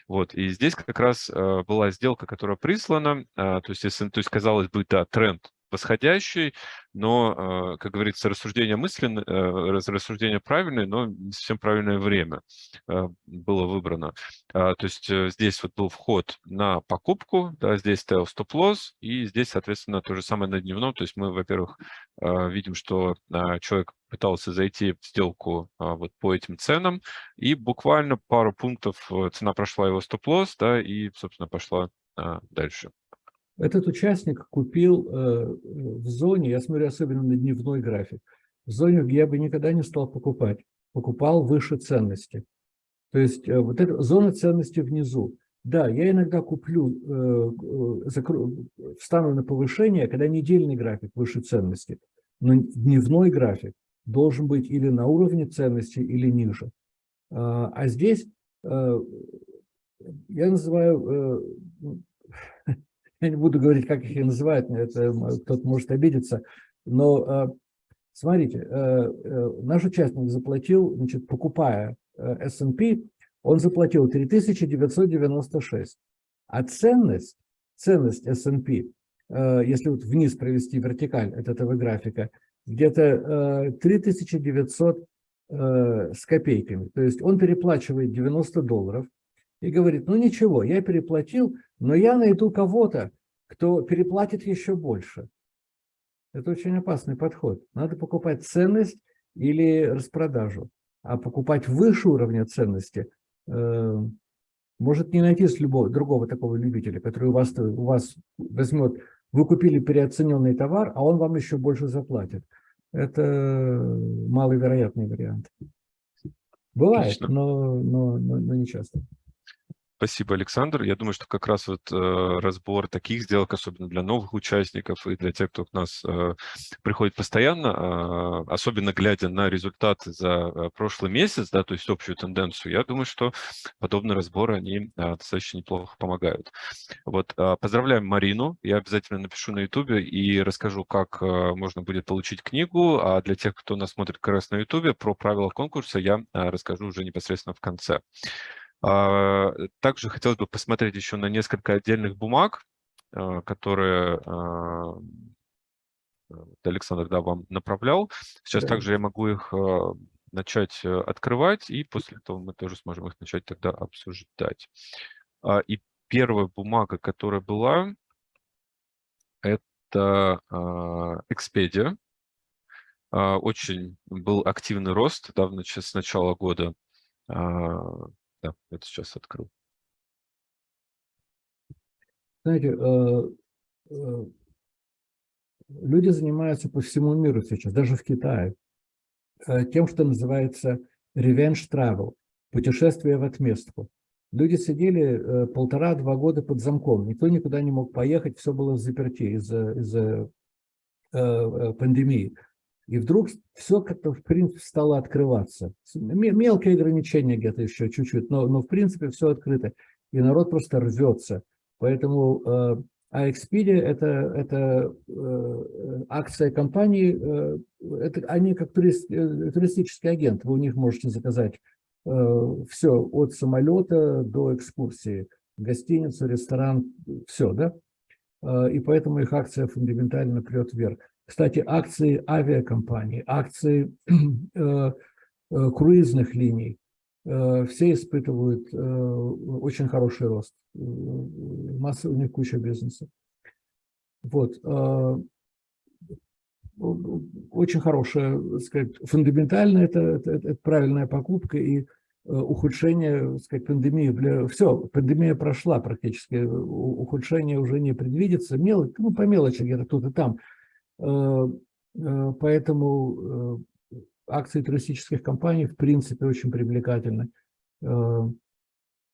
Вот, и здесь как раз э, была сделка, которая прислана, то есть, то есть казалось бы, да, тренд восходящий, но, э, как говорится, рассуждение мысленное, рассуждение правильное, но не совсем правильное время э, было выбрано. А, то есть э, здесь вот был вход на покупку, да, здесь стоял стоп-лосс, и здесь, соответственно, то же самое на дневном. То есть мы, во-первых, видим, что человек пытался зайти в сделку вот по этим ценам, и буквально пару пунктов цена прошла его стоп-лосс, да, и, собственно, пошла дальше. Этот участник купил э, в зоне, я смотрю особенно на дневной график, в зоне, я бы никогда не стал покупать, покупал выше ценности. То есть э, вот эта зона ценности внизу. Да, я иногда куплю, э, встану на повышение, когда недельный график выше ценности, но дневной график должен быть или на уровне ценности, или ниже. А здесь я называю я не буду говорить, как их называют, это кто-то может обидеться, но э, смотрите, э, э, наш участник заплатил, значит, покупая S&P, он заплатил 3996, а ценность, ценность S&P, если вот вниз провести вертикаль от этого графика, где-то 3900 с копейками. То есть он переплачивает 90 долларов и говорит, ну ничего, я переплатил, но я найду кого-то, кто переплатит еще больше. Это очень опасный подход. Надо покупать ценность или распродажу. А покупать выше уровня ценности э, может не найти любого, другого такого любителя, который у вас, у вас возьмет, вы купили переоцененный товар, а он вам еще больше заплатит. Это маловероятный вариант. Бывает, но, но, но, но не часто. Спасибо, Александр. Я думаю, что как раз вот э, разбор таких сделок, особенно для новых участников и для тех, кто к нас э, приходит постоянно, э, особенно глядя на результаты за э, прошлый месяц, да, то есть общую тенденцию, я думаю, что подобные разборы, они э, достаточно неплохо помогают. Вот, э, поздравляем Марину. Я обязательно напишу на YouTube и расскажу, как можно будет получить книгу. А для тех, кто нас смотрит как раз на YouTube, про правила конкурса я расскажу уже непосредственно в конце. А, также хотелось бы посмотреть еще на несколько отдельных бумаг, а, которые а, Александр да, вам направлял. Сейчас да. также я могу их начать э, открывать, и после этого мы тоже сможем их начать тогда обсуждать. И первая бумага, которая была, это Expedia. Очень был активный рост да, с начала года да, это сейчас открыл. Знаете, э, э, люди занимаются по всему миру сейчас, даже в Китае, э, тем, что называется revenge travel, путешествие в отместку. Люди сидели полтора-два года под замком, никто никуда не мог поехать, все было в заперти из-за из, пандемии. И вдруг все как-то, в принципе, стало открываться. Мелкие ограничения где-то еще чуть-чуть, но, но в принципе все открыто. И народ просто рвется. Поэтому э, Expedia это, это э, акция компании, э, это, они как турист, э, туристический агент. Вы у них можете заказать э, все от самолета до экскурсии. Гостиницу, ресторан, все, да? Э, и поэтому их акция фундаментально прет вверх. Кстати, акции авиакомпаний, акции э, э, круизных линий, э, все испытывают э, очень хороший рост. Э, масса, у них куча бизнеса. Вот. Э, очень хорошая, сказать, фундаментально это, это, это правильная покупка и ухудшение, сказать, пандемии. Все, пандемия прошла практически, ухудшение уже не предвидится. Мел, ну, по мелочи где-то тут и там. Э, э, поэтому э, акции туристических компаний в принципе очень привлекательны.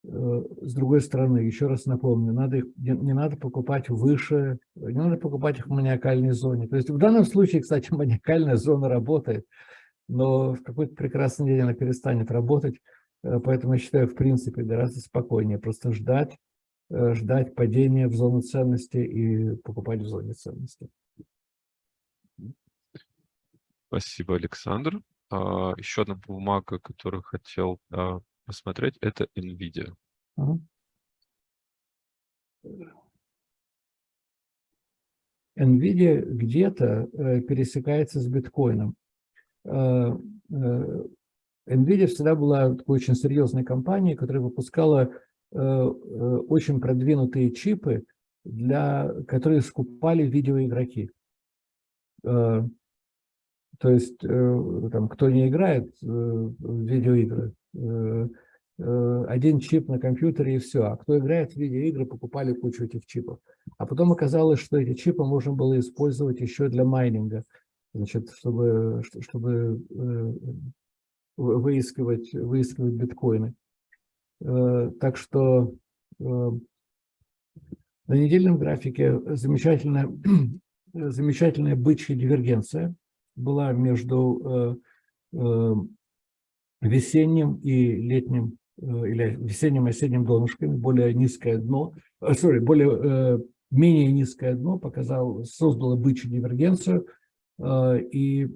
С другой стороны, еще раз напомню, надо их, не надо покупать выше, не надо покупать их в маниакальной зоне. То есть в данном случае, кстати, маниакальная зона работает, но в какой-то прекрасный день она перестанет работать. Поэтому я считаю, в принципе, гораздо спокойнее просто ждать, ждать падения в зону ценности и покупать в зоне ценности. Спасибо, Александр. А, еще одна бумага, которую хотел а, посмотреть, это NVIDIA. NVIDIA где-то э, пересекается с биткоином. Э, э, NVIDIA всегда была такой очень серьезной компанией, которая выпускала очень продвинутые чипы, для, которые скупали видеоигроки. То есть, э, там, кто не играет э, в видеоигры, э, один чип на компьютере и все. А кто играет в видеоигры, покупали кучу этих чипов. А потом оказалось, что эти чипы можно было использовать еще для майнинга, значит, чтобы, чтобы выискивать, выискивать биткоины. Так что на недельном графике замечательная, замечательная бычья дивергенция – была между э, э, весенним и летним, э, или весенним и осенним донышками, более низкое дно, sorry, более, менее низкое дно показал, создало бычью дивергенцию, и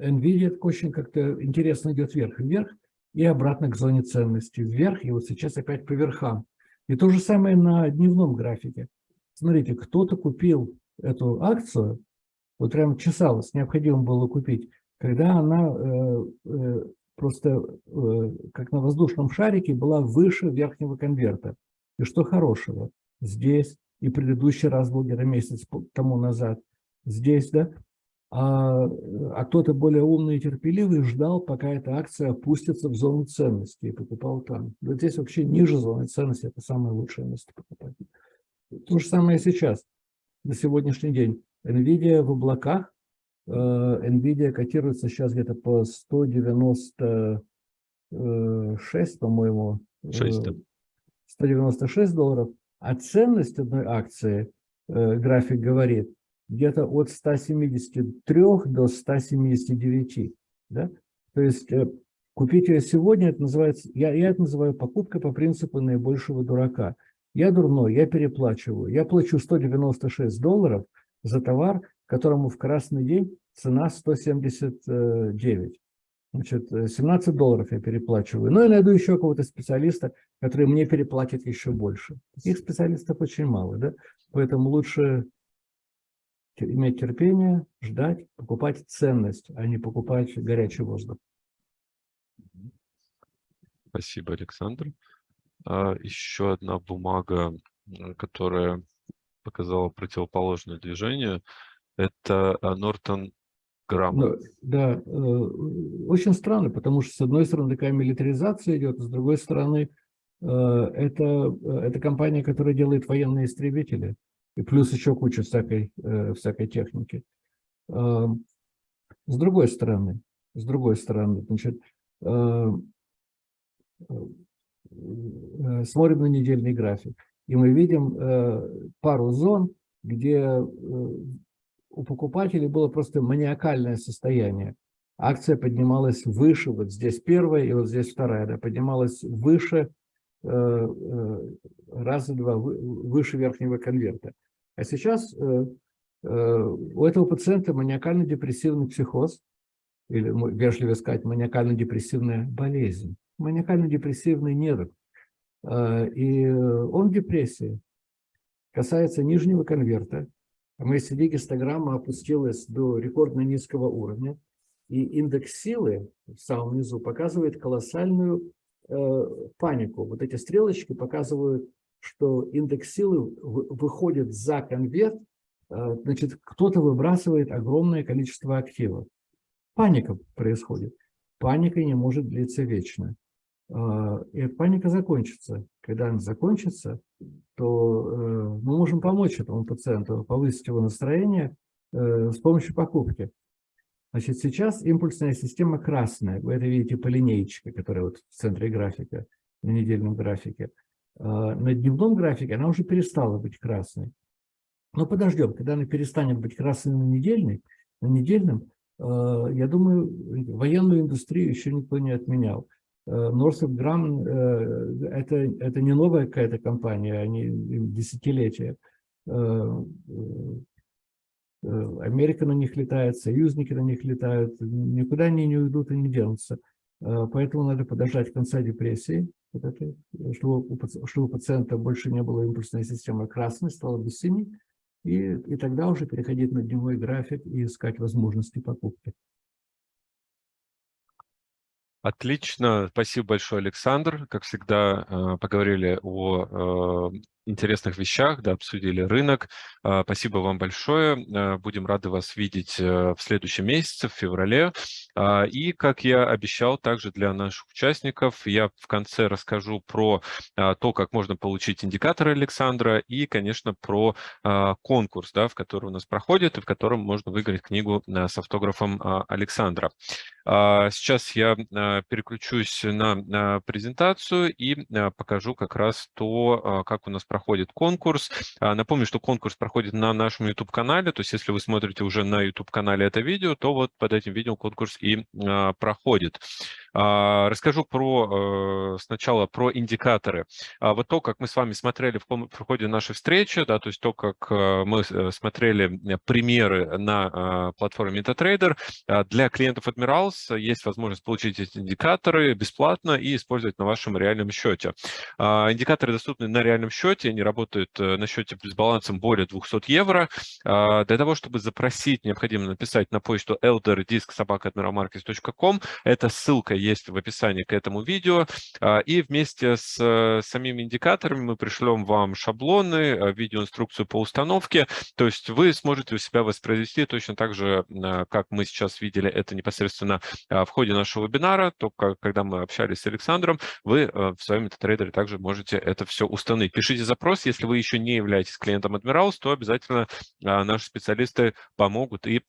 NVIDIA очень как-то интересно идет вверх вверх, и обратно к зоне ценности, вверх, и вот сейчас опять по верхам. И то же самое на дневном графике. Смотрите, кто-то купил эту акцию, вот прям чесалась, необходимо было купить, когда она просто как на воздушном шарике была выше верхнего конверта. И что хорошего? Здесь и предыдущий раз был где-то месяц тому назад. Здесь, да? А, а кто-то более умный и терпеливый ждал, пока эта акция опустится в зону ценности и покупал там. Вот здесь вообще ниже зоны ценности, это самое лучшее место покупать. То же самое сейчас, на сегодняшний день. NVIDIA в облаках, э, NVIDIA котируется сейчас где-то по 196, по-моему. 196 долларов. А ценность одной акции, э, график говорит, где-то от 173 до 179. Да? То есть э, купить ее сегодня, это называется, я, я это называю покупкой по принципу наибольшего дурака. Я дурной, я переплачиваю. Я плачу 196 долларов за товар, которому в красный день цена 179. Значит, 17 э, долларов я переплачиваю. Ну, и найду еще какого-то специалиста, который мне переплатит еще больше. Таких специалистов очень мало, да? Поэтому лучше иметь терпение, ждать, покупать ценность, а не покупать горячий воздух. Спасибо, Александр. А, еще одна бумага, которая показала противоположное движение, это Нортон грамм. Да, э, очень странно, потому что с одной стороны такая милитаризация идет, с другой стороны э, это, э, это компания, которая делает военные истребители, и плюс еще куча всякой, всякой техники. С другой стороны, с другой стороны, значит, смотрим на недельный график, и мы видим пару зон, где у покупателей было просто маниакальное состояние. Акция поднималась выше, вот здесь первая и вот здесь вторая, да, поднималась выше, э, э, раза два, выше верхнего конверта. А сейчас э, э, у этого пациента маниакально-депрессивный психоз, или, вежливо сказать, маниакально-депрессивная болезнь, маниакально-депрессивный нерв. Э, и он в депрессии. Касается нижнего конверта, MACD гистограмма опустилась до рекордно низкого уровня, и индекс силы в самом низу показывает колоссальную э, панику. Вот эти стрелочки показывают, что индекс силы выходит за конверт, э, значит, кто-то выбрасывает огромное количество активов. Паника происходит. Паника не может длиться вечно. Э, и эта паника закончится. Когда она закончится, то э, мы можем помочь этому пациенту, повысить его настроение э, с помощью покупки. Значит, сейчас импульсная система красная. Вы это видите по линейке, которая вот в центре графика, на недельном графике. На дневном графике она уже перестала быть красной. Но подождем, когда она перестанет быть красной на недельной, на недельном, я думаю, военную индустрию еще никто не отменял. Northrop Grumman э, это, это не новая какая-то компания, они десятилетия. Э, э, Америка на них летает, союзники на них летают, никуда они не уйдут и не денутся. Поэтому надо подождать конца депрессии, вот это, чтобы, у, чтобы у пациента больше не было импульсной системы красной, стала без синий, и, и тогда уже переходить на дневной график и искать возможности покупки. Отлично, спасибо большое, Александр. Как всегда, э, поговорили о э, интересных вещах, да, обсудили рынок. А, спасибо вам большое. А, будем рады вас видеть э, в следующем месяце, в феврале. А, и, как я обещал, также для наших участников я в конце расскажу про то, как можно получить индикаторы Александра и, конечно, про конкурс, да, в который у нас проходит и в котором можно выиграть книгу э, с автографом Александра. Сейчас я э, переключусь на презентацию и покажу как раз то, как у нас проходит конкурс. А, напомню, что конкурс проходит на нашем YouTube-канале, то есть если вы смотрите уже на YouTube-канале это видео, то вот под этим видео конкурс и а, проходит. Расскажу про сначала про индикаторы. Вот то, как мы с вами смотрели в ходе нашей встречи, да, то есть то, как мы смотрели примеры на платформе MetaTrader, для клиентов Admirals есть возможность получить эти индикаторы бесплатно и использовать на вашем реальном счете. Индикаторы доступны на реальном счете, они работают на счете с балансом более 200 евро. Для того, чтобы запросить, необходимо написать на почту elderdisk.sobaka.admiralmarkets.com. Эта ссылка есть в описании к этому видео. И вместе с самими индикаторами мы пришлем вам шаблоны, видеоинструкцию по установке. То есть вы сможете у себя воспроизвести точно так же, как мы сейчас видели это непосредственно в ходе нашего вебинара, только когда мы общались с Александром, вы в своем MetaTrader также можете это все установить. Пишите запрос, если вы еще не являетесь клиентом Admirals, то обязательно наши специалисты помогут и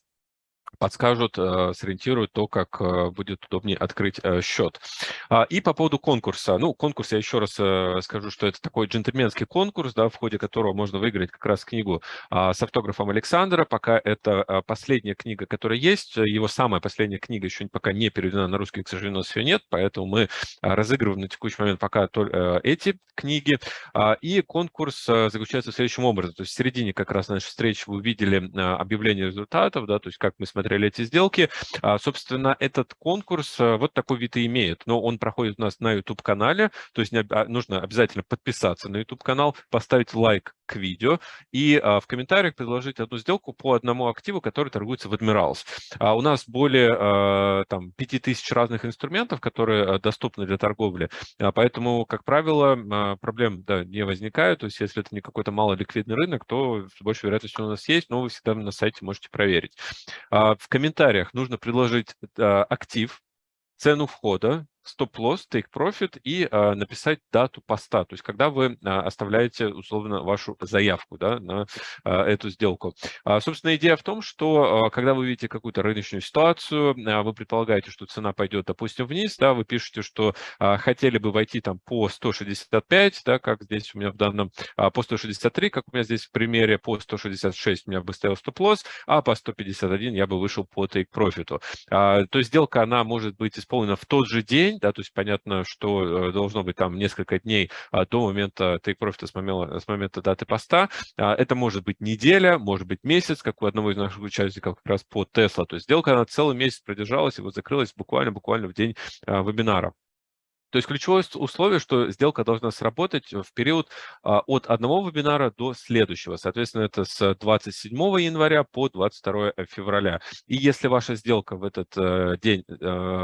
подскажут, э, сориентируют то, как э, будет удобнее открыть э, счет. А, и по поводу конкурса. Ну, конкурс, я еще раз скажу, что это такой джентльменский конкурс, да, в ходе которого можно выиграть как раз книгу а, с автографом Александра. Пока это последняя книга, которая есть. Его самая последняя книга еще пока не переведена на русский, к сожалению, у нас ее нет, поэтому мы разыгрываем на текущий момент пока эти книги. А, и конкурс заключается в следующем образе. То есть в середине как раз нашей встречи вы увидели объявление результатов, да, то есть как мы смотрели смотрели эти сделки. А, собственно, этот конкурс э, вот такой вид и имеет. Но он проходит у нас на YouTube-канале, то есть а, нужно обязательно подписаться на YouTube-канал, поставить лайк к видео и а, в комментариях предложить одну сделку по одному активу, который торгуется в Admirals. У нас более там, 5000 разных инструментов, которые доступны для торговли, поэтому, как правило, проблем да, не возникает. То есть если это не какой-то малоликвидный рынок, то с большей вероятностью у нас есть, но вы всегда на сайте можете проверить в комментариях нужно предложить а, актив, цену входа, стоп-лосс, take-profit и а, написать дату поста, то есть когда вы а, оставляете условно вашу заявку да, на а, эту сделку. А, собственно, идея в том, что а, когда вы видите какую-то рыночную ситуацию, а, вы предполагаете, что цена пойдет, допустим, вниз, да, вы пишете, что а, хотели бы войти там по 165, да, как здесь у меня в данном, а, по 163, как у меня здесь в примере, по 166 у меня бы стоял стоп-лосс, а по 151 я бы вышел по take-profit. А, то есть сделка, она может быть исполнена в тот же день, день, да, то есть понятно, что э, должно быть там несколько дней а, до момента take profit с момента, с момента даты поста. А, это может быть неделя, может быть месяц, как у одного из наших участников как раз по Tesla. То есть сделка, она целый месяц продержалась и вот закрылась буквально-буквально в день а, вебинара. То есть ключевое условие, что сделка должна сработать в период а, от одного вебинара до следующего. Соответственно, это с 27 января по 22 февраля. И если ваша сделка в этот э, день, э,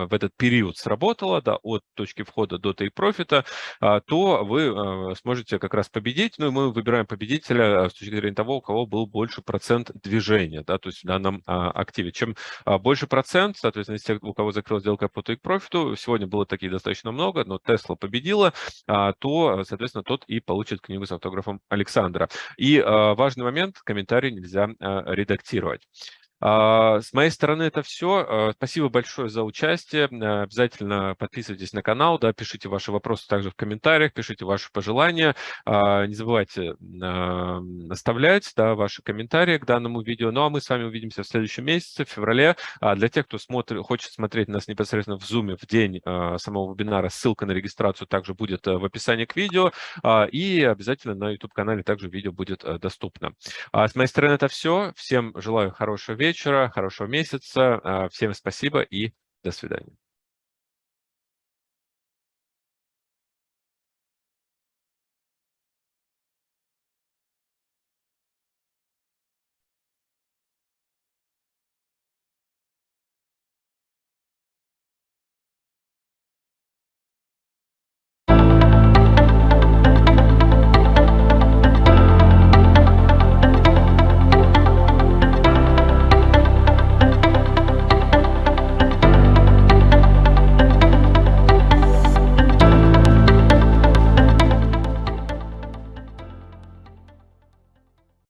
в этот период сработала, да, от точки входа до тейк-профита, а, то вы э, сможете как раз победить. Ну и мы выбираем победителя с точки зрения того, у кого был больше процент движения, да, то есть в данном а, активе. Чем больше процент, соответственно, из тех, у кого закрылась сделка по тейк-профиту, сегодня было таких достаточно много, много, но Тесла победила, а, то, соответственно, тот и получит книгу с автографом Александра. И а, важный момент, комментарий нельзя а, редактировать. А, с моей стороны это все. А, спасибо большое за участие. А, обязательно подписывайтесь на канал, да, пишите ваши вопросы также в комментариях, пишите ваши пожелания. Не забывайте оставлять да, ваши комментарии к данному видео. Ну а мы с вами увидимся в следующем месяце, в феврале. Для тех, кто смотрит, хочет смотреть нас непосредственно в Zoom в день самого вебинара, ссылка на регистрацию также будет в описании к видео. И обязательно на YouTube-канале также видео будет доступно. С моей стороны это все. Всем желаю хорошего вечера вечера, хорошего месяца. А, всем спасибо и до свидания.